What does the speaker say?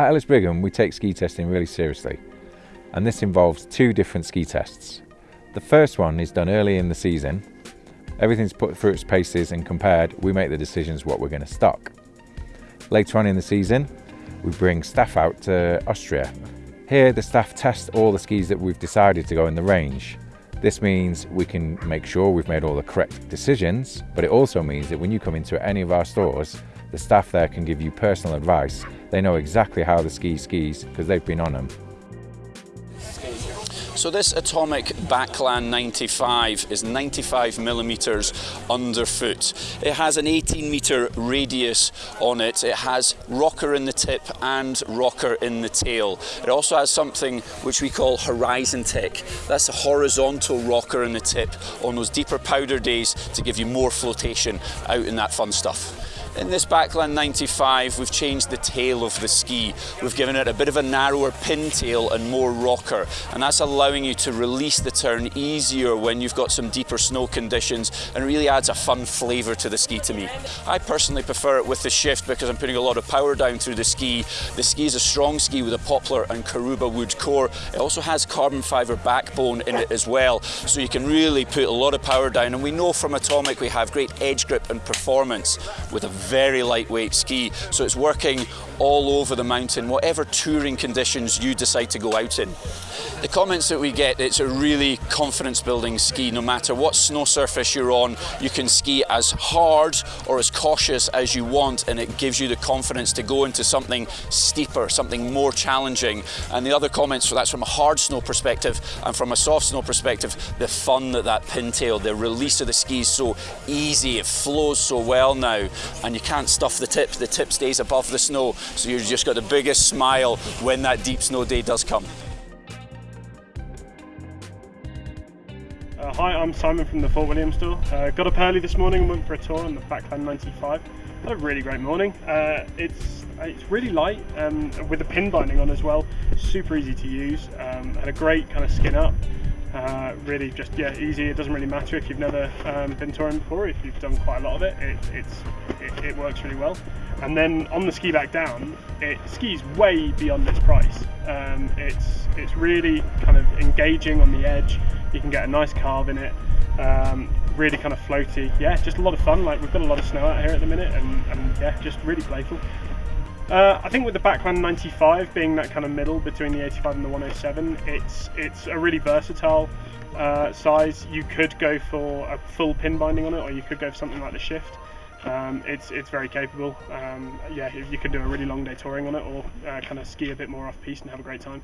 At Ellis Brigham, we take ski testing really seriously, and this involves two different ski tests. The first one is done early in the season. Everything's put through its paces and compared, we make the decisions what we're going to stock. Later on in the season, we bring staff out to Austria. Here, the staff test all the skis that we've decided to go in the range. This means we can make sure we've made all the correct decisions, but it also means that when you come into any of our stores, the staff there can give you personal advice. They know exactly how the ski skis because they've been on them. So this Atomic Backland 95 is 95 millimeters underfoot. It has an 18 meter radius on it. It has rocker in the tip and rocker in the tail. It also has something which we call Horizon Tech. That's a horizontal rocker in the tip on those deeper powder days to give you more flotation out in that fun stuff. In this Backland 95, we've changed the tail of the ski. We've given it a bit of a narrower pintail and more rocker, and that's allowing you to release the turn easier when you've got some deeper snow conditions and really adds a fun flavour to the ski to me. I personally prefer it with the shift because I'm putting a lot of power down through the ski. The ski is a strong ski with a poplar and Karuba wood core. It also has carbon fibre backbone in it as well, so you can really put a lot of power down. And we know from Atomic we have great edge grip and performance with a very lightweight ski. So it's working all over the mountain, whatever touring conditions you decide to go out in. The comments that we get, it's a really confidence building ski. No matter what snow surface you're on, you can ski as hard or as cautious as you want and it gives you the confidence to go into something steeper, something more challenging. And the other comments, so that's from a hard snow perspective and from a soft snow perspective, the fun that that pintail, the release of the ski is so easy, it flows so well now and you can't stuff the tip, the tip stays above the snow so you've just got the biggest smile when that deep snow day does come. Uh, hi, I'm Simon from the Fort William store. Uh, got up early this morning and went for a tour on the Backland 95. Had a really great morning. Uh, it's it's really light um, with the pin binding on as well. Super easy to use. Um, had a great kind of skin up. Really just yeah easy. It doesn't really matter if you've never um, been touring before. If you've done quite a lot of it, it it's it, it, works really well. And then on the ski back down, it skis way beyond its price. Um, it's it's really kind of engaging on the edge. You can get a nice carve in it. Um, really kind of floaty. Yeah, just a lot of fun. Like we've got a lot of snow out here at the minute, and, and yeah, just really playful. Uh, I think with the Backland 95 being that kind of middle between the 85 and the 107, it's it's a really versatile uh, size. You could go for a full pin binding on it, or you could go for something like the Shift. Um, it's it's very capable. Um, yeah, you can do a really long day touring on it, or uh, kind of ski a bit more off piste and have a great time.